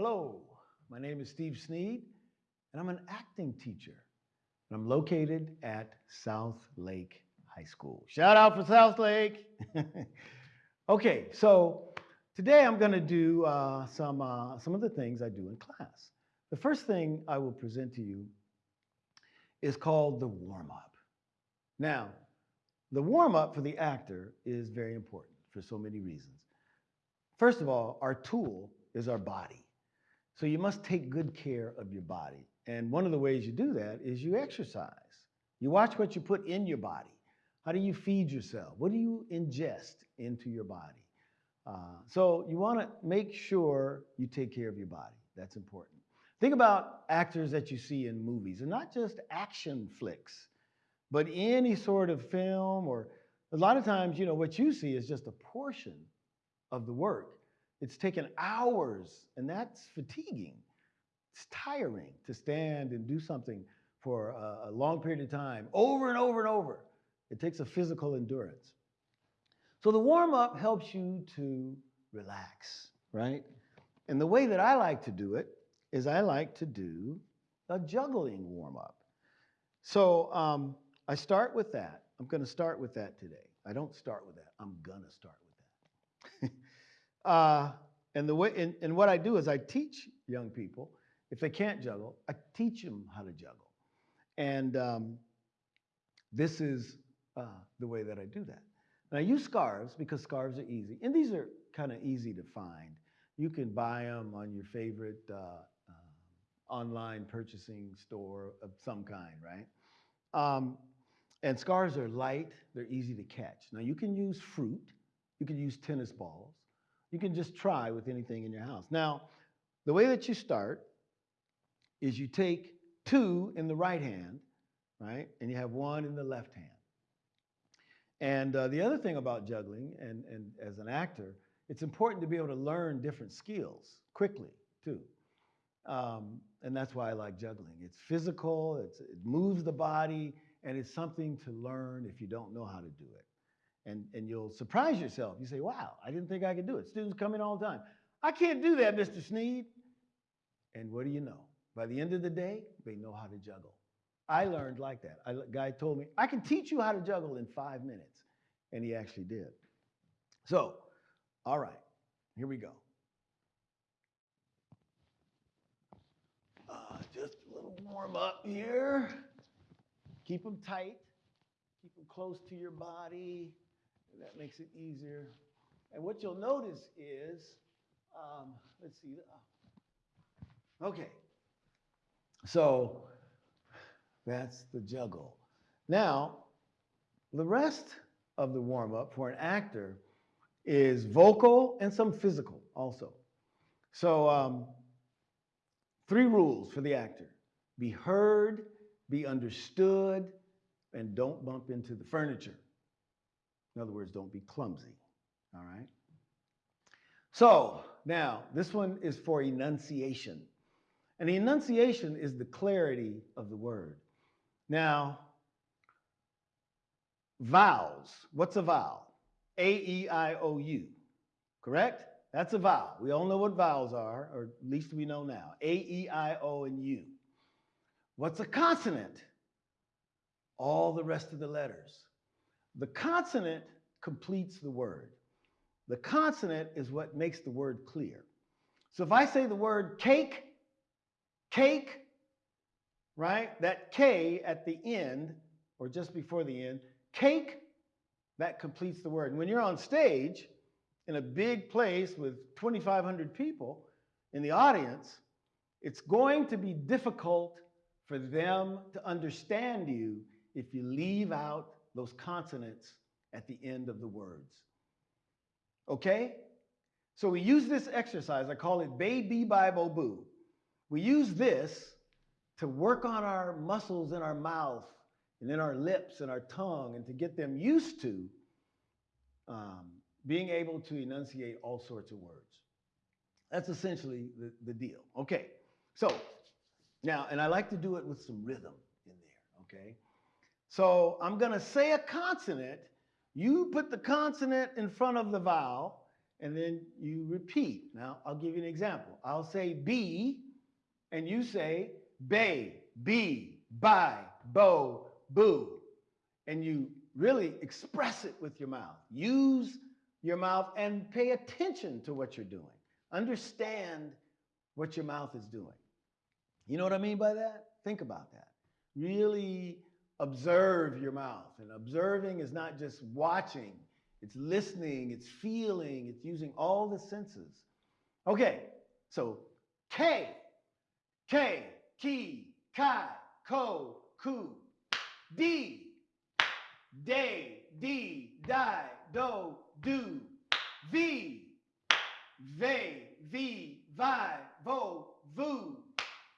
Hello, my name is Steve Sneed, and I'm an acting teacher. And I'm located at South Lake High School. Shout out for South Lake. okay, so today I'm going to do uh, some, uh, some of the things I do in class. The first thing I will present to you is called the warm up. Now, the warm up for the actor is very important for so many reasons. First of all, our tool is our body. So you must take good care of your body. And one of the ways you do that is you exercise. You watch what you put in your body. How do you feed yourself? What do you ingest into your body? Uh, so you want to make sure you take care of your body. That's important. Think about actors that you see in movies, and not just action flicks, but any sort of film or a lot of times, you know, what you see is just a portion of the work. It's taken hours, and that's fatiguing. It's tiring to stand and do something for a, long period of time, over and over and over. It takes a physical endurance. So the warm up helps you to relax, right? And the way that I like to do it is I like to do a juggling warm up. So um, I start with that. I'm going to start with that today. I don't start with that. I'm going to start with that. uh, and the way and, and what I do is I teach young people if they can't juggle, I teach them how to juggle. And um, this is uh, the way that I do that. And I use scarves because scarves are easy. And these are kind of easy to find. You can buy them on your favorite uh, uh, online purchasing store of some kind, right? Um, and scarves are light, they're easy to catch. Now you can use fruit, you can use tennis balls, you can just try with anything in your house. Now, the way that you start is you take two in the right hand, right? And you have one in the left hand. And uh, the other thing about juggling, and, and as an actor, it's important to be able to learn different skills quickly, too. Um, and that's why I like juggling. It's physical, it's, it moves the body, and it's something to learn if you don't know how to do it. And, and you'll surprise yourself. You say, wow, I didn't think I could do it. Students come in all the time. I can't do that, Mr. Sneed. And what do you know? By the end of the day, they know how to juggle. I learned like that. A guy told me, I can teach you how to juggle in five minutes. And he actually did. So, all right, here we go. Uh, just a little warm up here. Keep them tight. Keep them close to your body. That makes it easier. And what you'll notice is, um, let's see. Uh, okay. So that's the juggle. Now, the rest of the warm up for an actor is vocal and some physical also. So, um, three rules for the actor be heard, be understood, and don't bump into the furniture. In other words, don't be clumsy. All right? So, now, this one is for enunciation. And enunciation is the clarity of the word. Now, vowels. What's a vowel? A, E, I, O, U. Correct? That's a vowel. We all know what vowels are, or at least we know now. A, E, I, O, and U. What's a consonant? All the rest of the letters. The consonant completes the word. The consonant is what makes the word clear. So if I say the word cake, cake, right? That K at the end, or just before the end, cake, that completes the word. And when you're on stage in a big place with 2,500 people in the audience, it's going to be difficult for them to understand you if you leave out those consonants at the end of the words. Okay? So we use this exercise, I call it Baby Bible Boo. We use this to work on our muscles in our mouth and in our lips and our tongue and to get them used to um, being able to enunciate all sorts of words. That's essentially the, the deal. Okay, so now, and I like to do it with some rhythm in there, okay? So I'm going to say a consonant. You put the consonant in front of the vowel, and then you repeat. Now, I'll give you an example. I'll say be, and you say bay, be, buy, bo, boo. And you really express it with your mouth. Use your mouth and pay attention to what you're doing. Understand what your mouth is doing. You know what I mean by that? Think about that. Really observe your mouth. And observing is not just watching, it's listening, it's feeling, it's using all the senses. Okay, so K, K, Ki, Kai, Ko, Ku, D, Day, D, Die, Do, Do, V, Ve, Vi, Vi, Vo, Vu,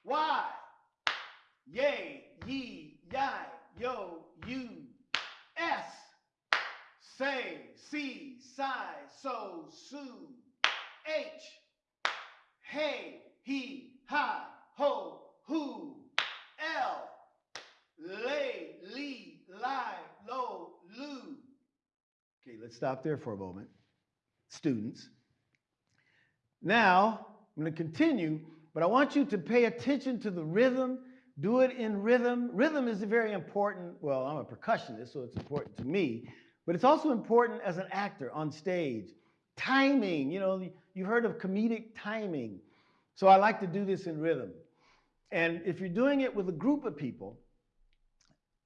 Y, Yay, Ye, Yai, Yo, You, S, Say, Si, Sai, So, Su, H, Hey, He, Hi, Ho, Who, L, Lay, Li, Lie, Lo, Lu. Okay, let's stop there for a moment. Students. Now, I'm going to continue, but I want you to pay attention to the rhythm. Do it in rhythm. Rhythm is very important. Well, I'm a percussionist, so it's important to me, but it's also important as an actor on stage. Timing, you know, you've heard of comedic timing. So I like to do this in rhythm. And if you're doing it with a group of people,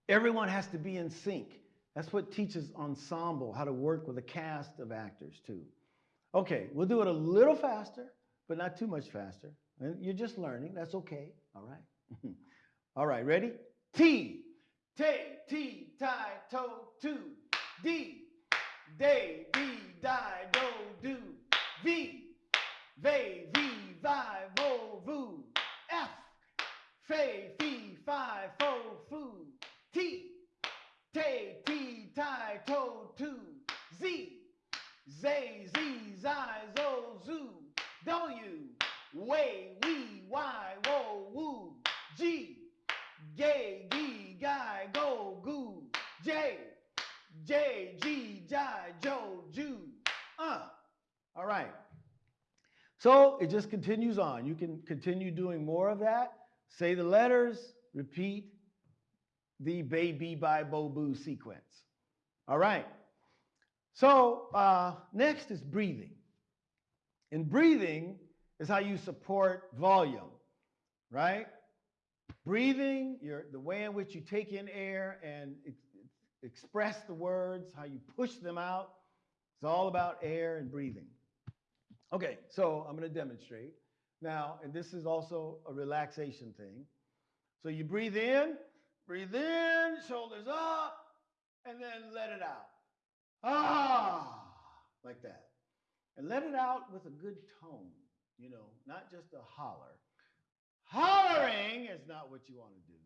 everyone has to be in sync. That's what teaches ensemble, how to work with a cast of actors too. Okay, we'll do it a little faster, but not too much faster. You're just learning, that's okay, all right? all right, ready? T, te, T, tie, to, two. D, day, D, die, do, do. V, ve, vi, vi, vo, vu. F, fe, fi, fi, fo, foo. T, te, ti, tie, to, two. Z, zay, z, zai, zo, zoo. W, way, So it just continues on. You can continue doing more of that. Say the letters, repeat the baby by bo boo sequence. All right. So uh, next is breathing. And breathing is how you support volume, right? Breathing, your, the way in which you take in air and ex- express the words, how you push them out. It's all about air and breathing. Okay, so I'm going to demonstrate now, and this is also a relaxation thing. So you breathe in, breathe in, shoulders up, and then let it out. Ah, like that. And let it out with a good tone, you know, not just a holler. Hollering is not what you want to do.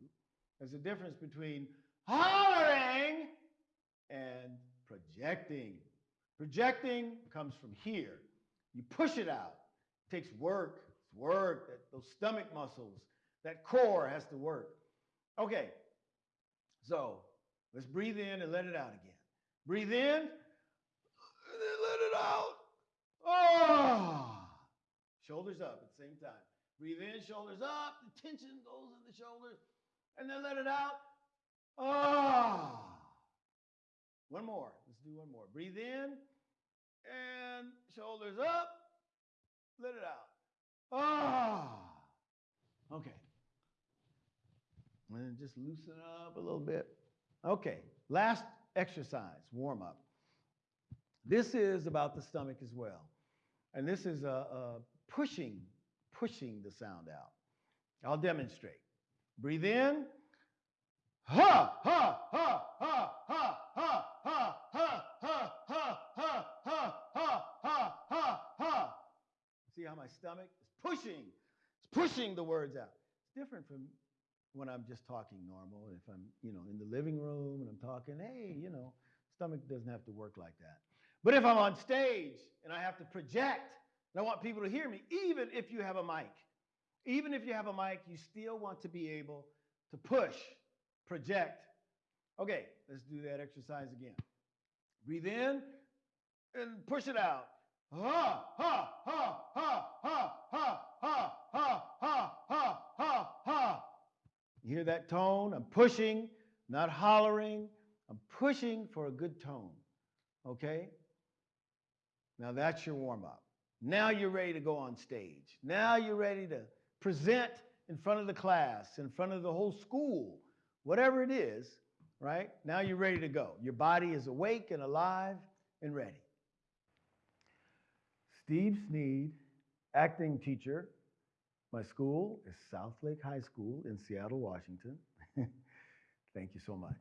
There's a difference between hollering and projecting. Projecting comes from here. You push it out. It takes work. It's work. That, those stomach muscles, that core has to work. Okay. So let's breathe in and let it out again. Breathe in and then let it out. Ah. Shoulders up at the same time. Breathe in, shoulders up. The tension goes in the shoulders. And then let it out. Ah. One more. Let's do one more. Breathe in and shoulders up. Let it out. Ah. Okay. And just loosen up a little bit. Okay. Last exercise, warm up. This is about the stomach as well. And this is uh, uh, pushing, pushing the sound out. I'll demonstrate. Breathe in. Ha, ha, ha, ha, ha, ha, ha, ha, ha, ha, ha, ha, ha, ha, ha. See how my stomach is pushing? It's pushing the words out. It's different from when I'm just talking normal. If I'm, you know, in the living room and I'm talking, hey, you know, stomach doesn't have to work like that. But if I'm on stage and I have to project, and I want people to hear me, even if you have a mic, even if you have a mic, you still want to be able to push, project. Okay, let's do that exercise again. Breathe in and push it out. Ha, ha, ha, ha, ha, ha, ha, ha, ha, ha, ha, ha. You hear that tone? I'm pushing, not hollering. I'm pushing for a good tone. Okay? Now that's your warm up. Now you're ready to go on stage. Now you're ready to present in front of the class, in front of the whole school, whatever it is, right? Now you're ready to go. Your body is awake and alive and ready. Steve Sneed, acting teacher. My school is South Lake High School in Seattle, Washington. Thank you so much.